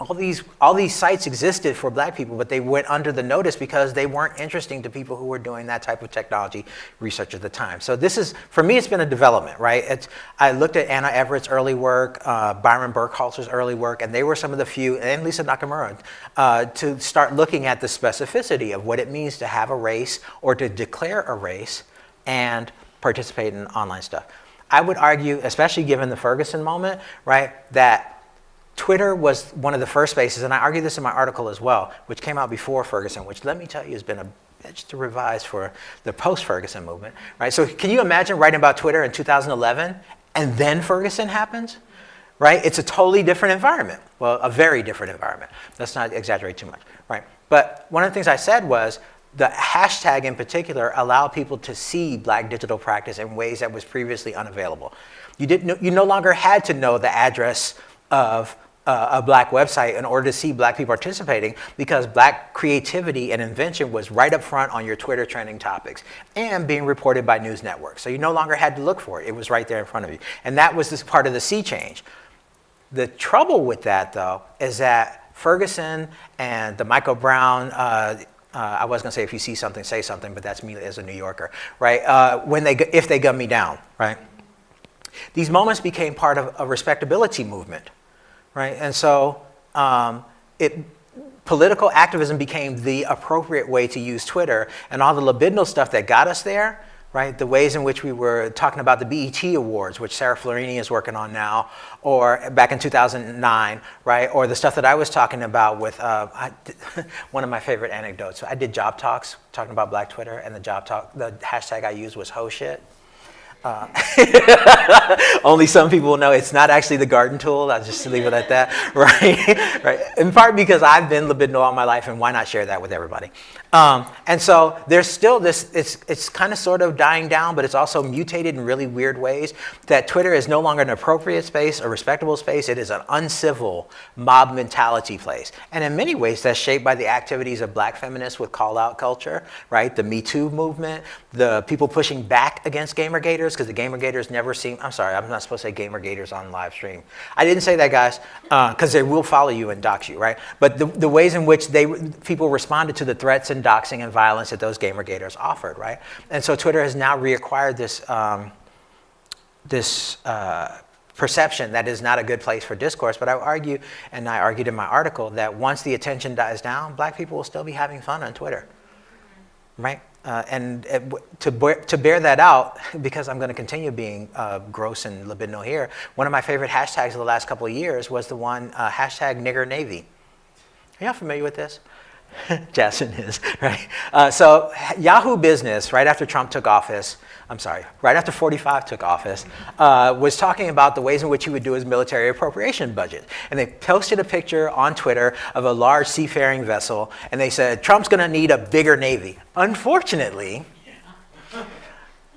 [SPEAKER 2] all these all these sites existed for black people but they went under the notice because they weren't interesting to people who were doing that type of technology research at the time. So this is for me it's been a development right? It's, i looked at anna everett's early work uh, byron burkhalter's early work and they were some of the few and lisa nakamura uh, to start looking at the specificity of what it means to have a race or to declare a race and participate in online stuff. I would argue especially given the ferguson moment right that Twitter was one of the first spaces, and I argue this in my article as well, which came out before Ferguson, which let me tell you has been a bitch to revise for the post-Ferguson movement, right? So can you imagine writing about Twitter in 2011 and then Ferguson happens, right? It's a totally different environment. Well, a very different environment. Let's not exaggerate too much, right? But one of the things I said was the hashtag in particular allowed people to see black digital practice in ways that was previously unavailable. You, didn't, you no longer had to know the address of a black website in order to see black people participating because black creativity and invention was right up front on your Twitter trending topics and being reported by news networks. So you no longer had to look for it. It was right there in front of you. And that was this part of the sea change. The trouble with that though is that Ferguson and the Michael Brown uh, uh, I was gonna say if you see something, say something, but that's me as a New Yorker, right? Uh, when they, if they gun me down, right? These moments became part of a respectability movement right? And so um, it, political activism became the appropriate way to use Twitter and all the libidinal stuff that got us there, right? The ways in which we were talking about the BET Awards, which Sarah Florini is working on now, or back in 2009, right? Or the stuff that I was talking about with uh, I, one of my favorite anecdotes. I did job talks talking about Black Twitter, and the job talk, the hashtag I used was ho shit. Uh, only some people know it's not actually the garden tool. I'll just leave it at that, right? right? In part because I've been libidinal all my life, and why not share that with everybody? Um, and so there's still this, it's, it's kind of sort of dying down, but it's also mutated in really weird ways that Twitter is no longer an appropriate space, a respectable space. It is an uncivil mob mentality place. And in many ways, that's shaped by the activities of black feminists with call out culture, right? The Me Too movement, the people pushing back against Gamergaters, because the Gamergaters never seem, I'm sorry, I'm not supposed to say Gamergaters on live stream. I didn't say that, guys, because uh, they will follow you and dox you, right? But the, the ways in which they people responded to the threats and doxing and violence that those gamergaters offered, right? And so Twitter has now reacquired this, um, this uh, perception that is not a good place for discourse. But I argue, and I argued in my article, that once the attention dies down, black people will still be having fun on Twitter, right? Uh, and to, bear, to bear that out, because I'm going to continue being uh, gross and libidinal here, one of my favorite hashtags of the last couple of years was the one uh, hashtag nigger navy. Are y'all familiar with this? Jason is, right? Uh, so Yahoo Business, right after Trump took office, I'm sorry, right after 45 took office, uh, was talking about the ways in which he would do his military appropriation budget. And they posted a picture on Twitter of a large seafaring vessel, and they said, Trump's gonna need a bigger Navy. Unfortunately,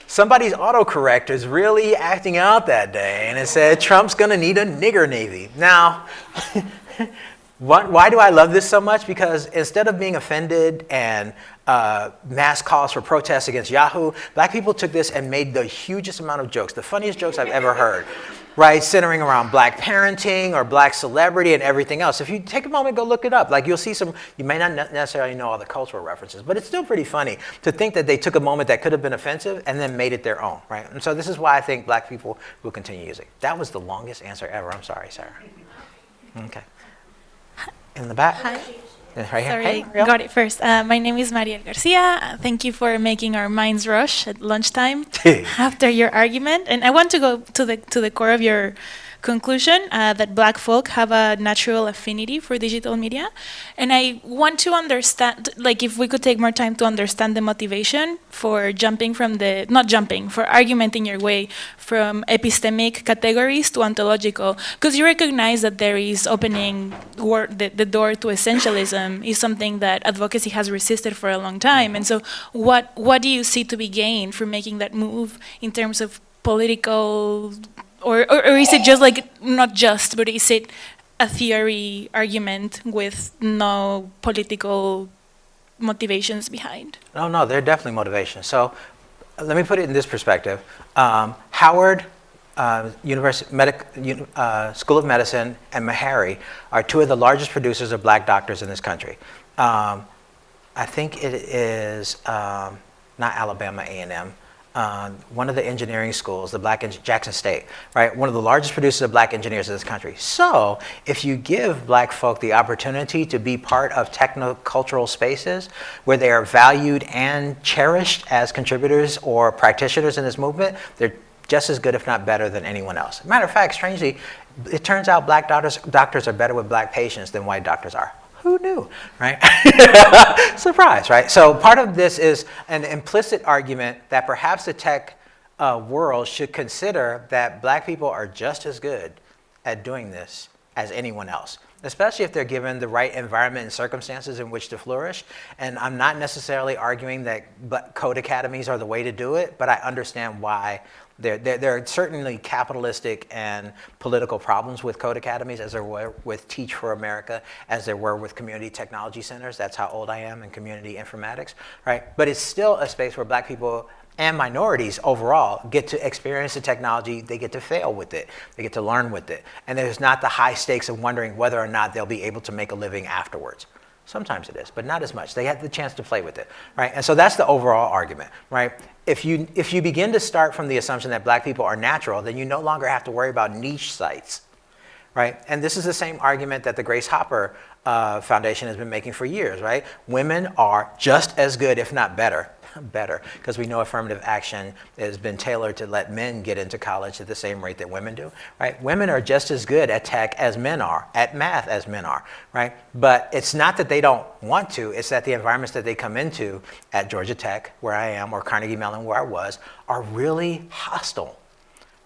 [SPEAKER 2] somebody's autocorrect is really acting out that day, and it said, Trump's gonna need a nigger Navy. Now, why do I love this so much? Because instead of being offended and uh, mass calls for protests against Yahoo, black people took this and made the hugest amount of jokes, the funniest jokes I've ever heard, right? Centering around black parenting or black celebrity and everything else. If you take a moment, go look it up. Like you'll see some, you may not necessarily know all the cultural references, but it's still pretty funny to think that they took a moment that could have been offensive and then made it their own, right? And so this is why I think black people will continue using. That was the longest answer ever. I'm sorry, Sarah. Okay in the back.
[SPEAKER 7] Hi.
[SPEAKER 2] Right
[SPEAKER 7] Sorry,
[SPEAKER 2] hey,
[SPEAKER 7] got it first. Uh, my name is Mariel Garcia. Thank you for making our minds rush at lunchtime after your argument. And I want to go to the to the core of your conclusion uh, that black folk have a natural affinity for digital media. And I want to understand, like if we could take more time to understand the motivation for jumping from the, not jumping, for argumenting your way from epistemic categories to ontological. Because you recognize that there is opening the, the door to essentialism is something that advocacy has resisted for a long time. And so what, what do you see to be gained from making that move in terms of political or, or, or is it just like, not just, but is it a theory argument with no political motivations behind?
[SPEAKER 2] No, no, there are definitely motivations. So let me put it in this perspective. Um, Howard uh, University Medic, uh, School of Medicine and Meharry are two of the largest producers of black doctors in this country. Um, I think it is um, not Alabama A&M. Uh, one of the engineering schools, the Black Jackson State, right? One of the largest producers of black engineers in this country. So, if you give black folk the opportunity to be part of technocultural spaces where they are valued and cherished as contributors or practitioners in this movement, they're just as good, if not better, than anyone else. Matter of fact, strangely, it turns out black doctors, doctors are better with black patients than white doctors are. Who knew, right? Surprise, right? So part of this is an implicit argument that perhaps the tech uh, world should consider that black people are just as good at doing this as anyone else, especially if they're given the right environment and circumstances in which to flourish. And I'm not necessarily arguing that code academies are the way to do it, but I understand why there, there, there are certainly capitalistic and political problems with code academies, as there were with Teach for America, as there were with community technology centers. That's how old I am in community informatics, right? But it's still a space where black people and minorities overall get to experience the technology, they get to fail with it, they get to learn with it. And there's not the high stakes of wondering whether or not they'll be able to make a living afterwards. Sometimes it is, but not as much. They had the chance to play with it, right? And so that's the overall argument, right? If you, if you begin to start from the assumption that black people are natural, then you no longer have to worry about niche sites, right? And this is the same argument that the Grace Hopper uh, Foundation has been making for years, right? Women are just as good, if not better, better, because we know affirmative action has been tailored to let men get into college at the same rate that women do, right? Women are just as good at tech as men are, at math as men are, right? But it's not that they don't want to, it's that the environments that they come into at Georgia Tech, where I am, or Carnegie Mellon, where I was, are really hostile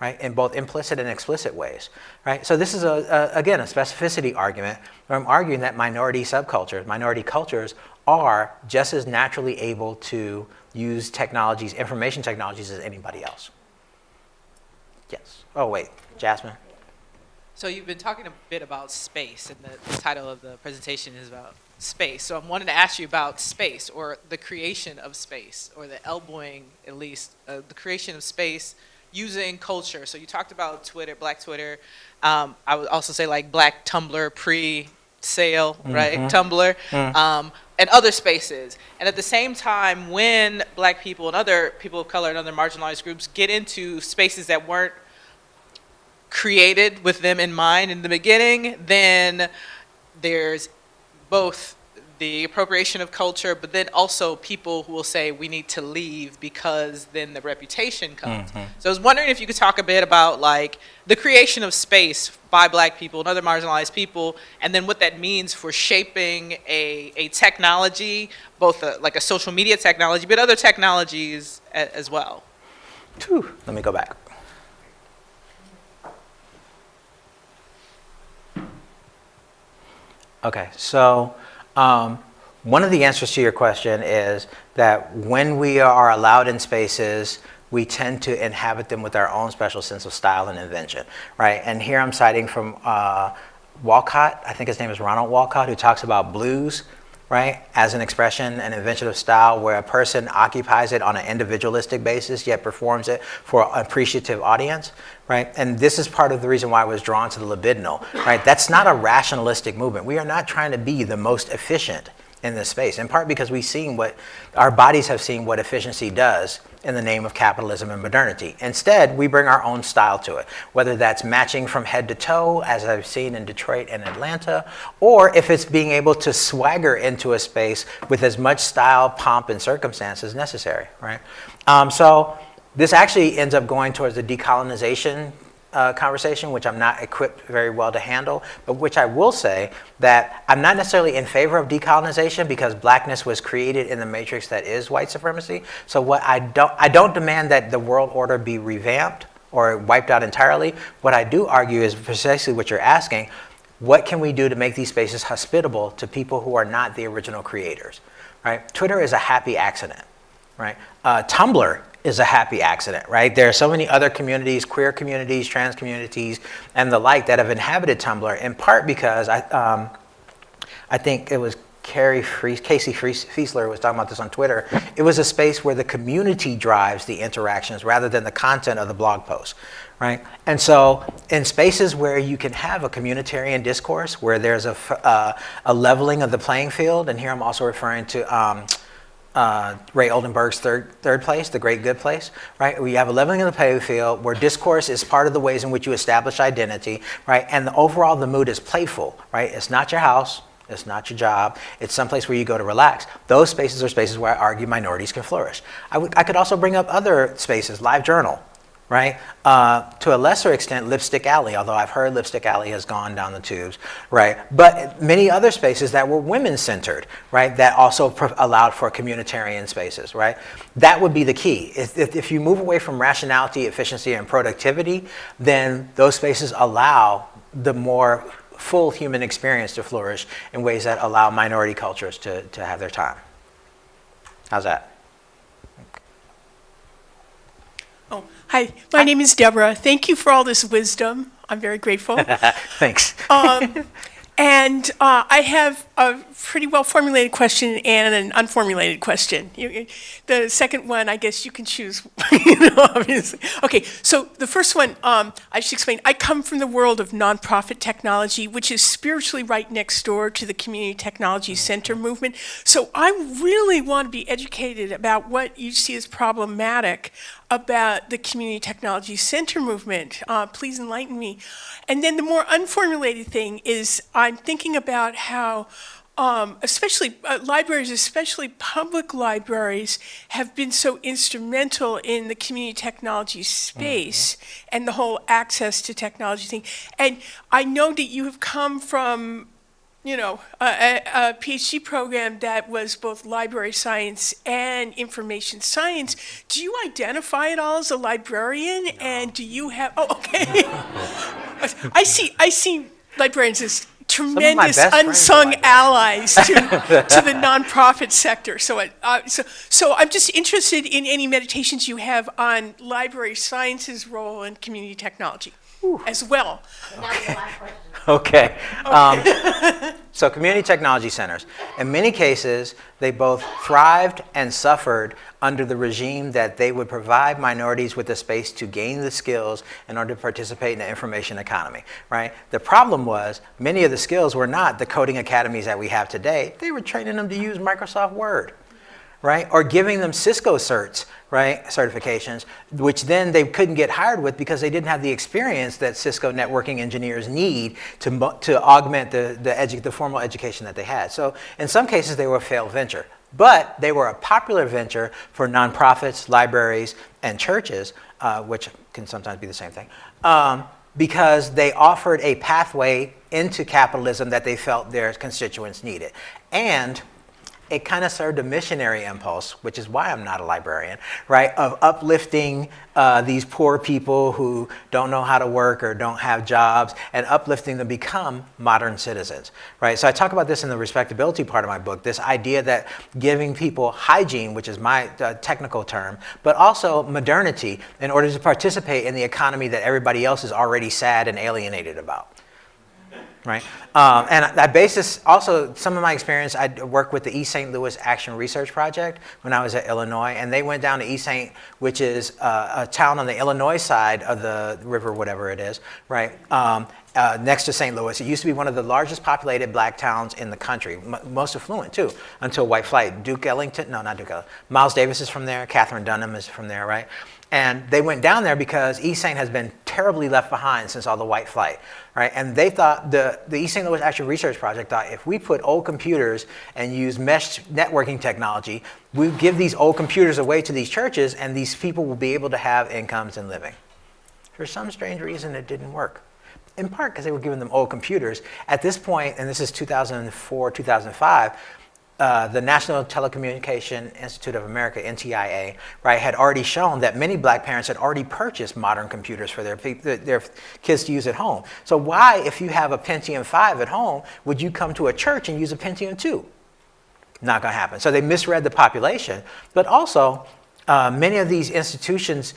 [SPEAKER 2] right, in both implicit and explicit ways, right? So this is, a, a, again, a specificity argument where I'm arguing that minority subcultures, minority cultures are just as naturally able to use technologies, information technologies as anybody else. Yes. Oh, wait, Jasmine?
[SPEAKER 8] So you've been talking a bit about space, and the, the title of the presentation is about space. So I'm wanting to ask you about space, or the creation of space, or the elbowing, at least, uh, the creation of space using culture. So you talked about Twitter, Black Twitter. Um, I would also say like Black Tumblr pre-sale, right? Tumblr. Um, and other spaces. And at the same time, when black people and other people of color and other marginalized groups get into spaces that weren't created with them in mind in the beginning, then there's both the appropriation of culture, but then also people who will say we need to leave because then the reputation comes. Mm-hmm. So I was wondering if you could talk a bit about like the creation of space by black people and other marginalized people, and then what that means for shaping a, a technology, both a, like a social media technology, but other technologies a, as well.
[SPEAKER 2] Whew, Let me go back. Okay, so um, one of the answers to your question is that when we are allowed in spaces, we tend to inhabit them with our own special sense of style and invention, right? And here I'm citing from uh, Walcott, I think his name is Ronald Walcott, who talks about blues, right, as an expression, an invention of style where a person occupies it on an individualistic basis, yet performs it for an appreciative audience, right? And this is part of the reason why I was drawn to the libidinal, right? That's not a rationalistic movement. We are not trying to be the most efficient in this space, in part because we've seen what, our bodies have seen what efficiency does in the name of capitalism and modernity. Instead, we bring our own style to it, whether that's matching from head to toe, as I've seen in Detroit and Atlanta, or if it's being able to swagger into a space with as much style, pomp, and circumstance as necessary, right? Um, so this actually ends up going towards the decolonization uh, conversation, which I'm not equipped very well to handle, but which I will say that I'm not necessarily in favor of decolonization because blackness was created in the matrix that is white supremacy. So what I don't, I don't demand that the world order be revamped or wiped out entirely. What I do argue is precisely what you're asking. What can we do to make these spaces hospitable to people who are not the original creators, right? Twitter is a happy accident, right? Uh, Tumblr is a happy accident, right? There are so many other communities, queer communities, trans communities, and the like that have inhabited Tumblr in part because I, um, I think it was Carrie Fries, Casey Fiesler was talking about this on Twitter. It was a space where the community drives the interactions rather than the content of the blog post, right? And so in spaces where you can have a communitarian discourse, where there's a, uh, a leveling of the playing field, and here I'm also referring to um, uh, Ray Oldenburg's third, third place, the great good place, right? We have a leveling of the playing field where discourse is part of the ways in which you establish identity, right? And the, overall, the mood is playful, right? It's not your house, it's not your job, it's someplace where you go to relax. Those spaces are spaces where I argue minorities can flourish. I, I could also bring up other spaces, Live Journal, right? Uh, to a lesser extent, Lipstick Alley, although I've heard Lipstick Alley has gone down the tubes, right? But many other spaces that were women-centered, right? That also allowed for communitarian spaces, right? That would be the key. If, if, if you move away from rationality, efficiency, and productivity, then those spaces allow the more full human experience to flourish in ways that allow minority cultures to, to have their time. How's that?
[SPEAKER 9] Oh, hi. My name is Deborah. Thank you for all this wisdom. I'm very grateful.
[SPEAKER 2] Thanks.
[SPEAKER 9] Um, and uh, I have a pretty well formulated question and an unformulated question. You- the second one, I guess you can choose. you know, obviously. Okay. So the first one, um, I should explain. I come from the world of nonprofit technology, which is spiritually right next door to the Community Technology Center movement. So I really want to be educated about what you see as problematic about the Community Technology Center movement. Uh, please enlighten me. And then the more unformulated thing is I'm thinking about how, um, especially uh, libraries, especially public libraries, have been so instrumental in the community technology space and the whole access to technology thing. And I know that you have come from you know, a, a, PhD program that was both library science and information science. Do you identify at all as a librarian? And do you have? Oh, okay. I see. I see librarians as tremendous
[SPEAKER 2] best friends are
[SPEAKER 9] unsung allies to, to the nonprofit sector. So, it, uh, so, so I'm just interested in any meditations you have on library science's role in community technology as well.
[SPEAKER 2] Okay. Um, so community technology centers, in many cases, they both thrived and suffered under the regime that they would provide minorities with the space to gain the skills in order to participate in the information economy, right? The problem was many of the skills were not the coding academies that we have today. They were training them to use Microsoft Word right? Or giving them Cisco certs, right? Certifications, which then they couldn't get hired with because they didn't have the experience that Cisco networking engineers need to, to augment the, the, the formal education that they had. So in some cases, they were a failed venture. But they were a popular venture for nonprofits, libraries, and churches, uh, which can sometimes be the same thing, um, because they offered a pathway into capitalism that they felt their constituents needed. And it kind of served a missionary impulse, which is why I'm not a librarian, right? Of uplifting uh, these poor people who don't know how to work or don't have jobs and uplifting them become modern citizens, right? So I talk about this in the respectability part of my book this idea that giving people hygiene, which is my uh, technical term, but also modernity in order to participate in the economy that everybody else is already sad and alienated about right? Um, and I base this also, some of my experience, I worked with the East St. Louis Action Research Project when I was at Illinois, and they went down to East St., which is uh, a town on the Illinois side of the river, whatever it is, right? Um, uh, next to St. Louis. It used to be one of the largest populated black towns in the country, m- most affluent too, until white flight. Duke Ellington, no, not Duke Ellington. Miles Davis is from there. Katherine Dunham is from there, right? And they went down there because East St. has been terribly left behind since all the white flight, right? And they thought, the, the East St. Louis Action Research Project thought if we put old computers and use mesh networking technology, we give these old computers away to these churches and these people will be able to have incomes and living. For some strange reason, it didn't work. In part because they were giving them old computers. At this point, and this is 2004, 2005, uh, the National Telecommunication Institute of America, NTIA, right, had already shown that many black parents had already purchased modern computers for their, their- kids to use at home. So why, if you have a Pentium 5 at home, would you come to a church and use a Pentium 2? Not going to happen. So they misread the population. But also, uh, many of these institutions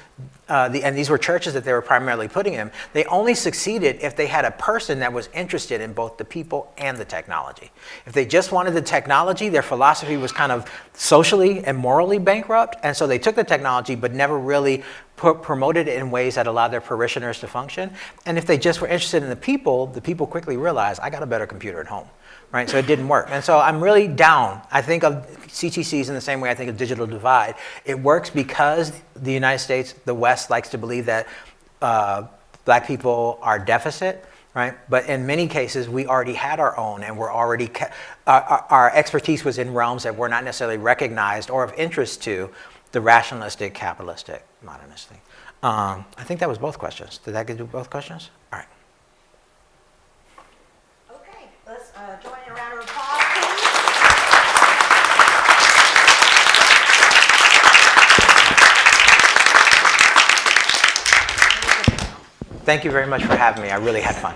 [SPEAKER 2] uh, the, and these were churches that they were primarily putting in, they only succeeded if they had a person that was interested in both the people and the technology. If they just wanted the technology, their philosophy was kind of socially and morally bankrupt, and so they took the technology but never really promoted it in ways that allowed their parishioners to function. And if they just were interested in the people, the people quickly realized, I got a better computer at home right? So it didn't work. And so I'm really down. I think of CTCs in the same way I think of digital divide. It works because the United States, the West likes to believe that uh, black people are deficit, right? But in many cases, we already had our own and we're already, our, our- expertise was in realms that were not necessarily recognized or of interest to the rationalistic, capitalistic, modernistic. Um, I think that was both questions. Did that get to both questions? All right.
[SPEAKER 1] Okay, let's uh, join in a round of applause, please.
[SPEAKER 2] Thank you very much for having me. I really had fun.